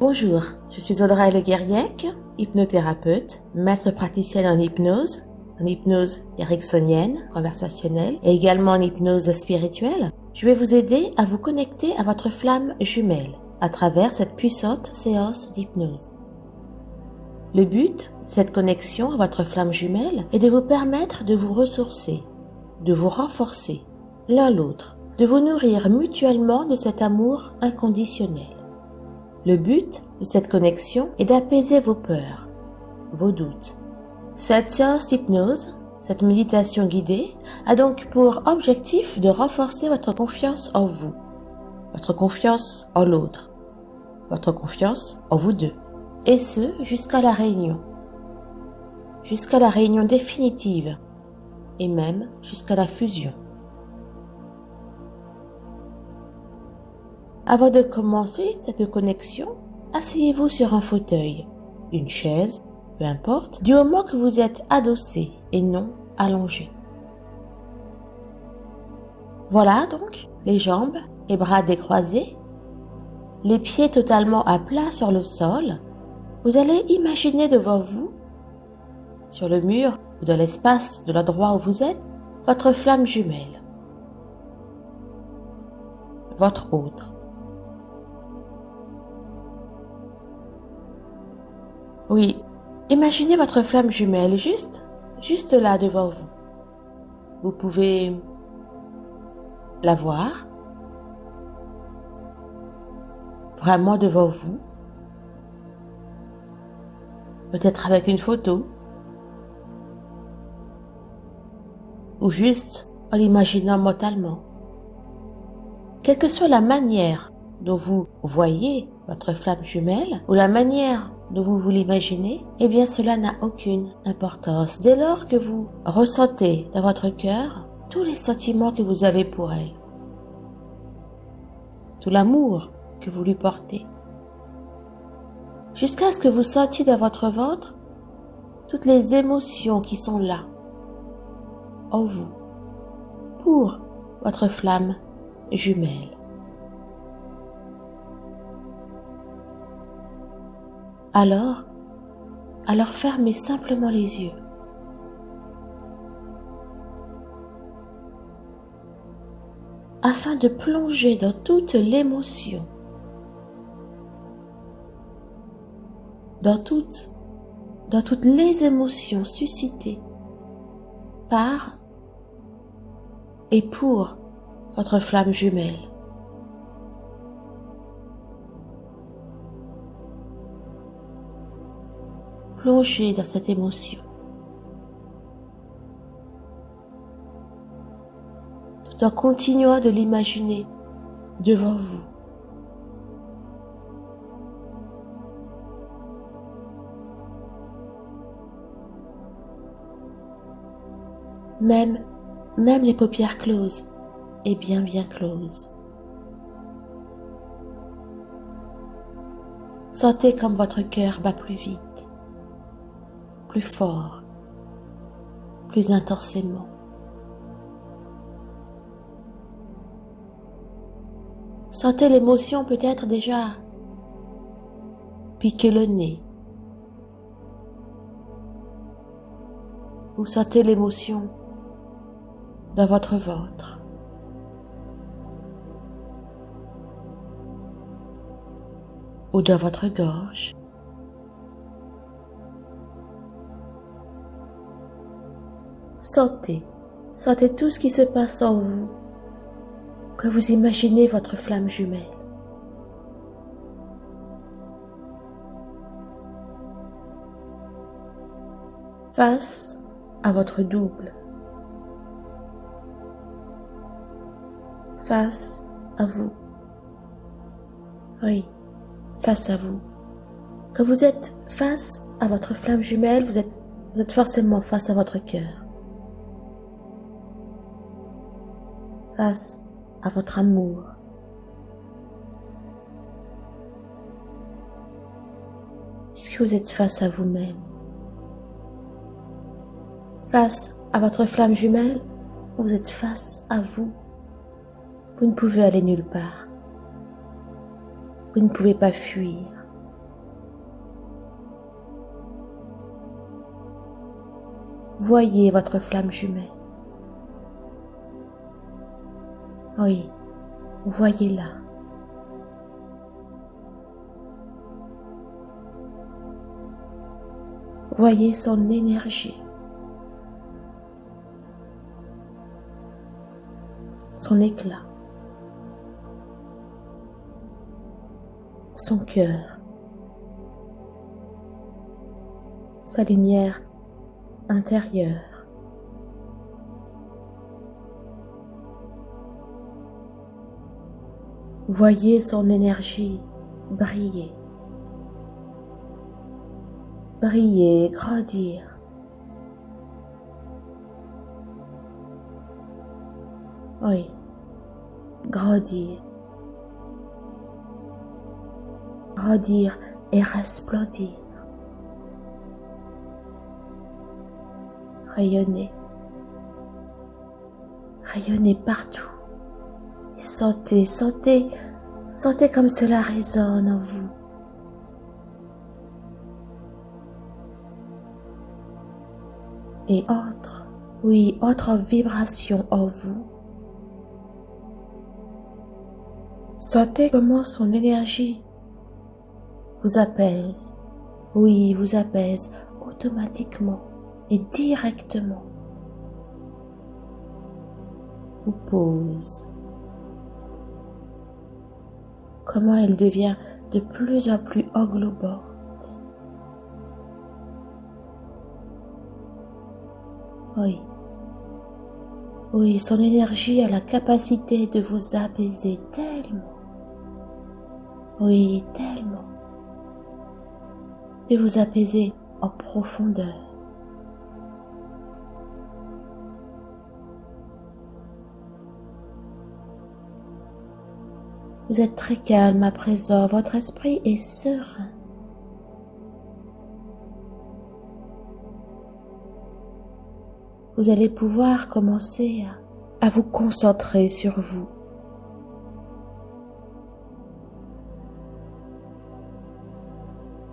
Bonjour, je suis Audrey Le Guerriec, hypnothérapeute, maître praticienne en hypnose, en hypnose ericksonienne, conversationnelle et également en hypnose spirituelle. Je vais vous aider à vous connecter à votre flamme jumelle à travers cette puissante séance d'hypnose. Le but cette connexion à votre flamme jumelle est de vous permettre de vous ressourcer, de vous renforcer l'un l'autre, de vous nourrir mutuellement de cet amour inconditionnel. Le but de cette connexion est d'apaiser vos peurs, vos doutes. Cette séance d'hypnose, cette méditation guidée, a donc pour objectif de renforcer votre confiance en vous, votre confiance en l'autre, votre confiance en vous deux, et ce jusqu'à la réunion, jusqu'à la réunion définitive, et même jusqu'à la fusion. Avant de commencer cette connexion, asseyez-vous sur un fauteuil, une chaise, peu importe, du moment que vous êtes adossé et non allongé. Voilà donc les jambes et bras décroisés, les pieds totalement à plat sur le sol. Vous allez imaginer devant vous, sur le mur ou dans l'espace de l'endroit où vous êtes, votre flamme jumelle, votre autre. Oui, imaginez votre flamme jumelle juste, juste là devant vous. Vous pouvez la voir vraiment devant vous, peut-être avec une photo, ou juste en l'imaginant mentalement. Quelle que soit la manière dont vous voyez votre flamme jumelle, ou la manière dont vous vous l'imaginez, eh bien cela n'a aucune importance dès lors que vous ressentez dans votre cœur tous les sentiments que vous avez pour elle, tout l'amour que vous lui portez, jusqu'à ce que vous sentiez dans votre ventre toutes les émotions qui sont là, en vous, pour votre flamme jumelle. Alors, alors fermez simplement les yeux. afin de plonger dans toute l'émotion, dans toutes, dans toutes les émotions suscitées par et pour votre flamme jumelle. Plongez dans cette émotion. Tout en continuant de l'imaginer devant vous. Même, même les paupières closes et bien bien closes. Sentez comme votre cœur bat plus vite plus fort, plus intensément. Sentez l'émotion peut-être déjà piquer le nez. Vous sentez l'émotion dans votre ventre. ou dans votre gorge. Sentez, sentez tout ce qui se passe en vous, que vous imaginez votre flamme jumelle. Face à votre double. Face à vous. Oui, face à vous. Quand vous êtes face à votre flamme jumelle, vous êtes, vous êtes forcément face à votre cœur. face à votre amour. Puisque vous êtes face à vous-même, face à votre flamme jumelle, vous êtes face à vous. Vous ne pouvez aller nulle part. Vous ne pouvez pas fuir. Voyez votre flamme jumelle. Oui, voyez-la. Voyez son énergie. Son éclat. Son cœur. Sa lumière intérieure. Voyez son énergie briller, briller, grandir. Oui, grandir, grandir et resplendir. Rayonner, rayonner partout. Sentez, sentez, sentez comme cela résonne en vous. Et autre, oui, autre vibration en vous. Sentez comment son énergie vous apaise, oui, vous apaise automatiquement et directement. Vous pose. Comment elle devient de plus en plus englobante. Oui. Oui, son énergie a la capacité de vous apaiser tellement. Oui, tellement. De vous apaiser en profondeur. Vous êtes très calme à présent, votre esprit est serein. Vous allez pouvoir commencer à, vous concentrer sur vous.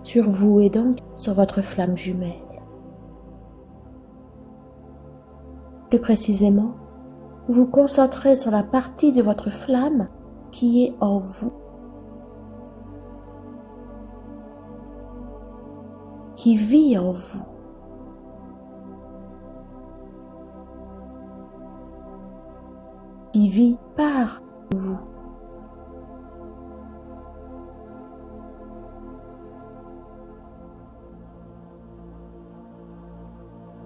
Sur vous et donc sur votre flamme jumelle. Plus précisément, vous vous concentrez sur la partie de votre flamme qui est en vous, qui vit en vous. qui vit par vous.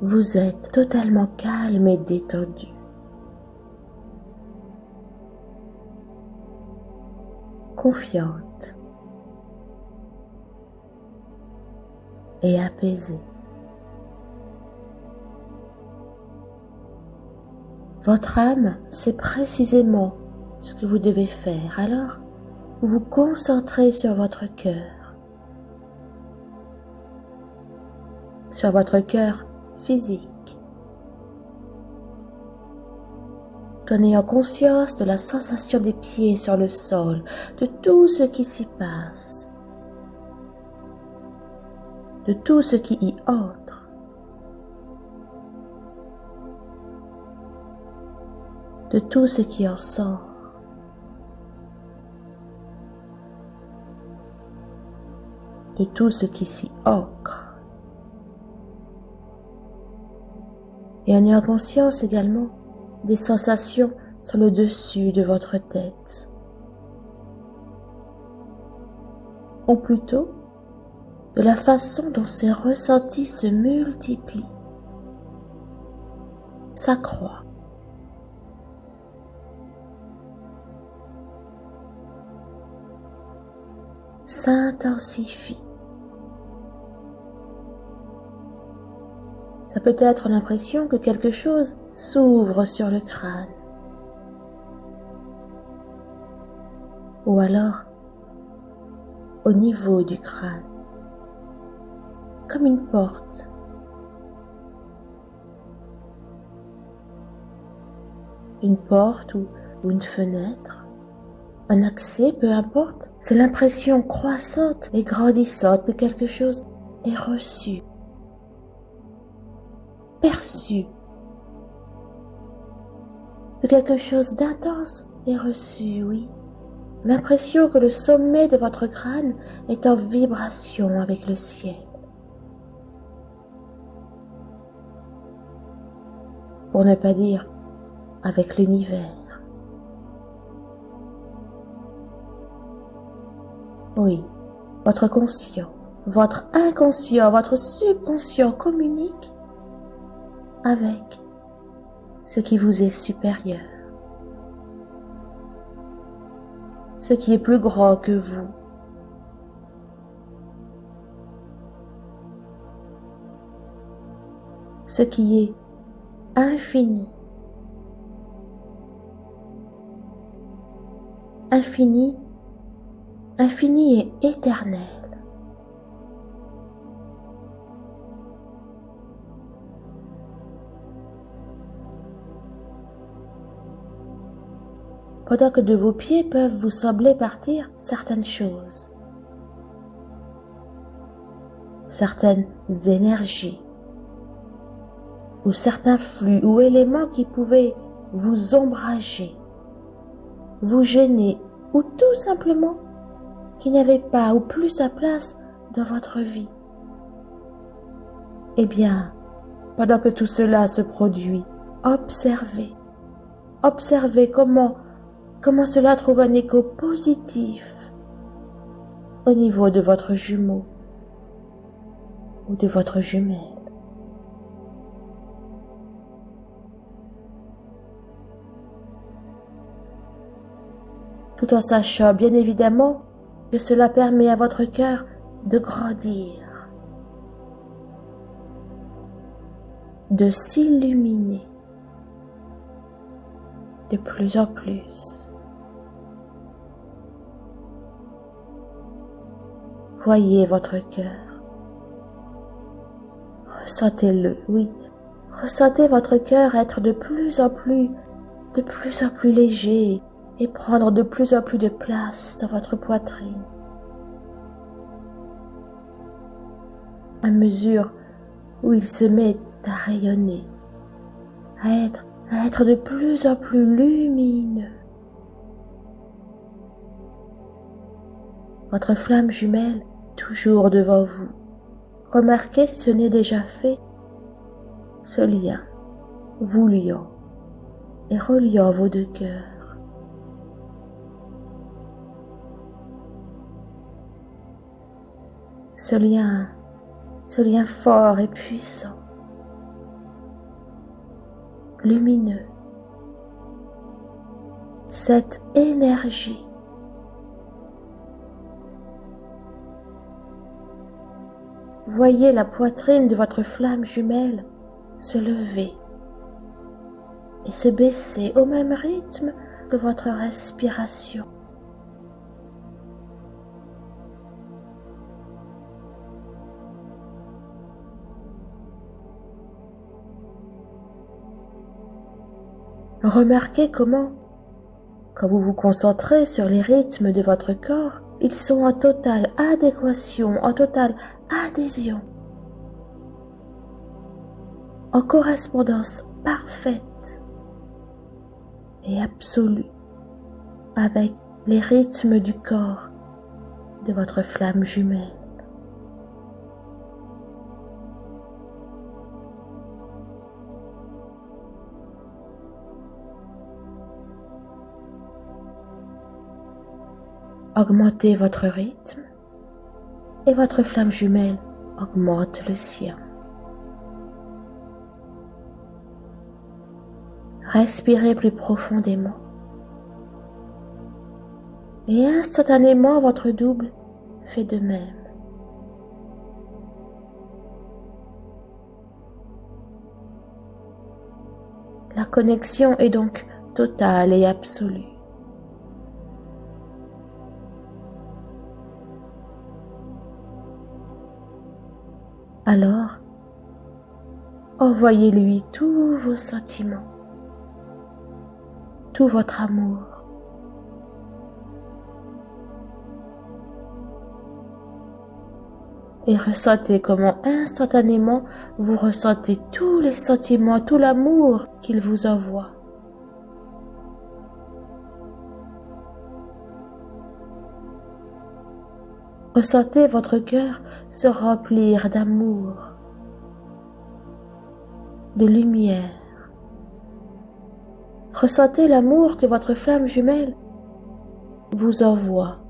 Vous êtes totalement calme et détendu. Confiante et apaisée. Votre âme sait précisément ce que vous devez faire, alors vous vous concentrez sur votre cœur, sur votre cœur physique, en ayant conscience de la sensation des pieds sur le sol, de tout ce qui s'y passe, de tout ce qui y entre. de tout ce qui en sort. de tout ce qui s'y ancre. Et en ayant conscience également des sensations sur le dessus de votre tête. Ou plutôt, de la façon dont ces ressentis se multiplient, s'accroît. s'intensifie. Ça peut être l'impression que quelque chose s'ouvre sur le crâne. Ou alors au niveau du crâne, comme une porte. Une porte ou, une fenêtre, un accès, peu importe, c'est l'impression croissante et grandissante que quelque chose est reçu perçu, que quelque chose d'intense est reçu, oui. L'impression que le sommet de votre crâne est en vibration avec le ciel. Pour ne pas dire avec l'univers. Oui, votre conscient, votre inconscient, votre subconscient communique avec ce qui vous est supérieur. ce qui est plus grand que vous. Ce qui est infini. Infini, infini et éternel. Pendant que de vos pieds peuvent vous sembler partir certaines choses, certaines énergies, ou certains flux ou éléments qui pouvaient vous ombrager, vous gêner, ou tout simplement qui n'avaient pas ou plus sa place dans votre vie. Eh bien, pendant que tout cela se produit, observez, observez comment comment cela trouve un écho positif au niveau de votre jumeau ou de votre jumelle? Tout en sachant bien évidemment que cela permet à votre cœur de grandir, de s'illuminer de plus en plus. Voyez votre cœur. Ressentez-le, oui. Ressentez votre cœur être de plus en plus, de plus en plus léger et prendre de plus en plus de place dans votre poitrine. À mesure où il se met à rayonner, à être, à être de plus en plus lumineux. Votre flamme jumelle toujours devant vous. Remarquez si ce n'est déjà fait, ce lien vous liant et reliant vos deux cœurs. Ce lien, ce lien fort et puissant, lumineux, cette énergie Voyez la poitrine de votre flamme jumelle se lever et se baisser au même rythme que votre respiration. Remarquez comment, quand vous vous concentrez sur les rythmes de votre corps, ils sont en totale adéquation, en totale adhésion, en correspondance parfaite et absolue avec les rythmes du corps de votre flamme jumelle. Augmentez votre rythme et votre flamme jumelle augmente le sien. Respirez plus profondément et instantanément votre double fait de même. La connexion est donc totale et absolue. Alors, envoyez-lui tous vos sentiments, tout votre amour. et ressentez comment instantanément vous ressentez tous les sentiments, tout l'amour qu'il vous envoie. Ressentez votre cœur se remplir d'amour, de lumière. Ressentez l'amour que votre flamme jumelle vous envoie.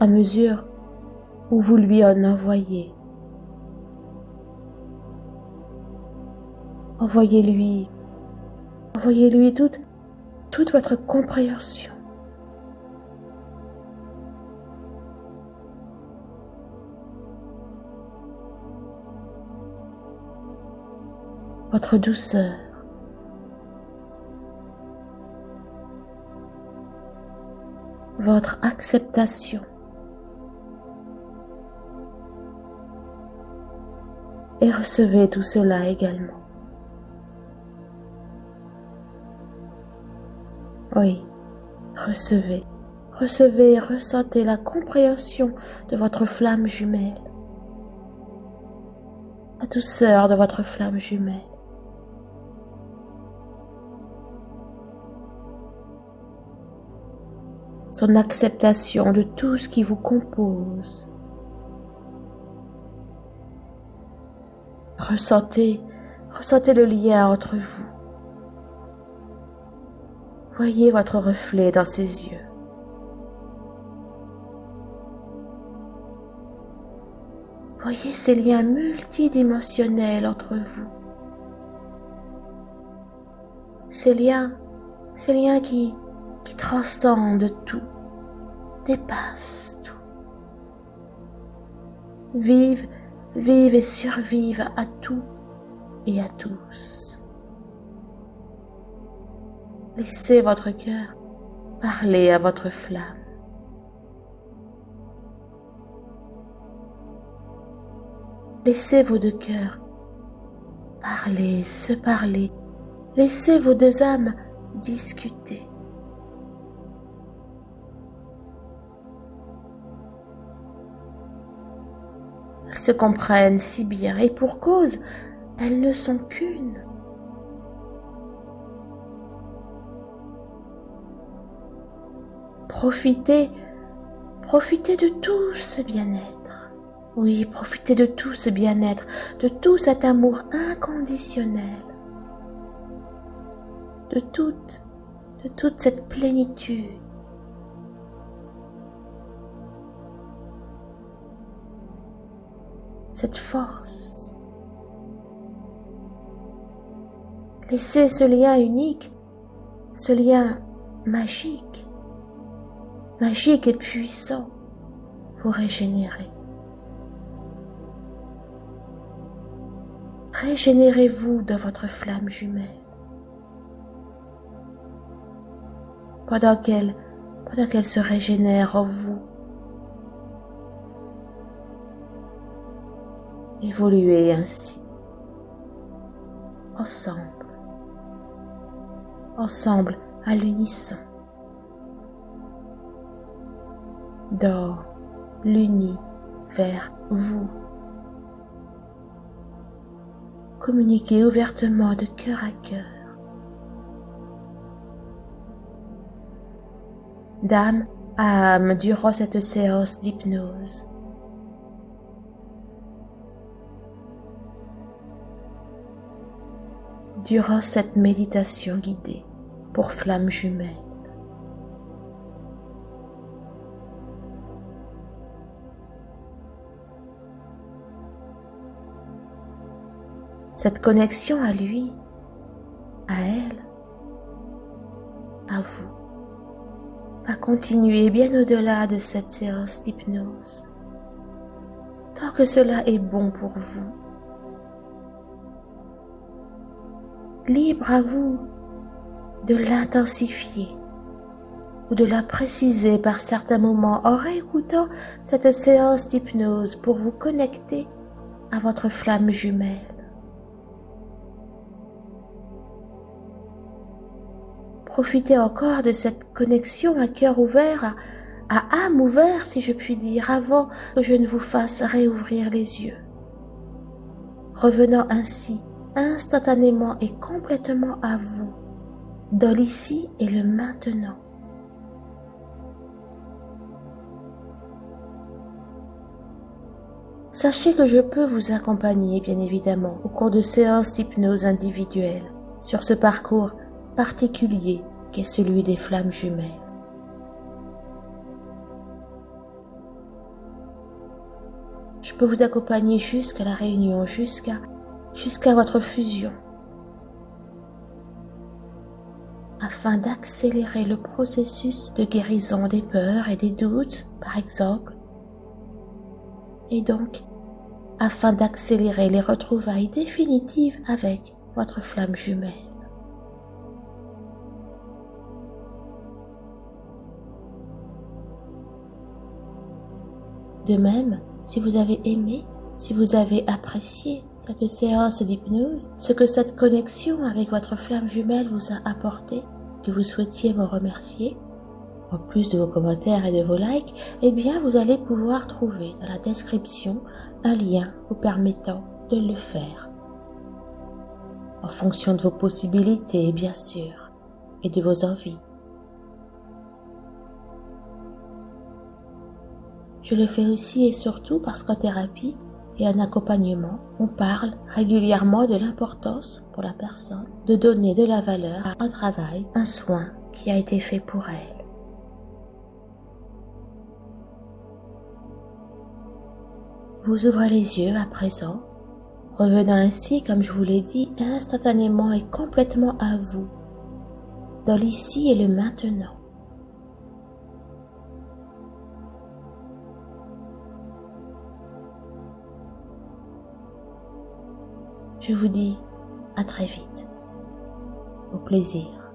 à mesure où vous lui en envoyez. Envoyez-lui, envoyez-lui toute, toute votre compréhension. Votre douceur. Votre acceptation. et recevez tout cela également. Oui, recevez, recevez et ressentez la compréhension de votre flamme jumelle, la douceur de votre flamme jumelle. Son acceptation de tout ce qui vous compose. Ressentez, ressentez le lien entre vous. Voyez votre reflet dans ses yeux. Voyez ces liens multidimensionnels entre vous. Ces liens, ces liens qui, qui transcendent tout, dépassent tout. Vivent Vive et survive à tout et à tous. Laissez votre cœur parler à votre flamme. Laissez vos deux cœurs parler, se parler. Laissez vos deux âmes discuter. Comprennent si bien et pour cause, elles ne sont qu'une. Profitez, profitez de tout ce bien-être. Oui, profitez de tout ce bien-être, de tout cet amour inconditionnel, de toute, de toute cette plénitude. Cette force. Laissez ce lien unique, ce lien magique, magique et puissant, vous régénérer. Régénérez-vous dans votre flamme jumelle. Pendant qu'elle, pendant qu'elle se régénère en vous, évoluer ainsi, ensemble, ensemble à l'unisson, dans l'uni vers vous. Communiquez ouvertement de cœur à cœur. Dame à âme durant cette séance d'hypnose. Durant cette méditation guidée pour flamme jumelle. Cette connexion à lui, à elle, à vous, va continuer bien au-delà de cette séance d'hypnose, tant que cela est bon pour vous libre à vous de l'intensifier ou de la préciser par certains moments en réécoutant cette séance d'hypnose pour vous connecter à votre flamme jumelle. Profitez encore de cette connexion à cœur ouvert à âme ouverte, si je puis dire, avant que je ne vous fasse réouvrir les yeux. Revenant ainsi instantanément et complètement à vous, dans l'ici et le maintenant. Sachez que je peux vous accompagner, bien évidemment, au cours de séances d'hypnose individuelles sur ce parcours particulier qu'est celui des flammes jumelles. Je peux vous accompagner jusqu'à la réunion, jusqu'à jusqu'à votre fusion, afin d'accélérer le processus de guérison des peurs et des doutes, par exemple, et donc afin d'accélérer les retrouvailles définitives avec votre flamme jumelle. De même, si vous avez aimé, si vous avez apprécié cette séance d'hypnose, ce que cette connexion avec votre flamme jumelle vous a apporté, que vous souhaitiez me remercier, en plus de vos commentaires et de vos likes, eh bien vous allez pouvoir trouver dans la description un lien vous permettant de le faire. En fonction de vos possibilités, bien sûr, et de vos envies. Je le fais aussi et surtout parce qu'en thérapie et en accompagnement, on parle régulièrement de l'importance pour la personne de donner de la valeur à un travail, un soin qui a été fait pour elle. Vous ouvrez les yeux à présent, revenant ainsi, comme je vous l'ai dit, instantanément et complètement à vous, dans l'ici et le maintenant. Je vous dis à très vite. Au plaisir.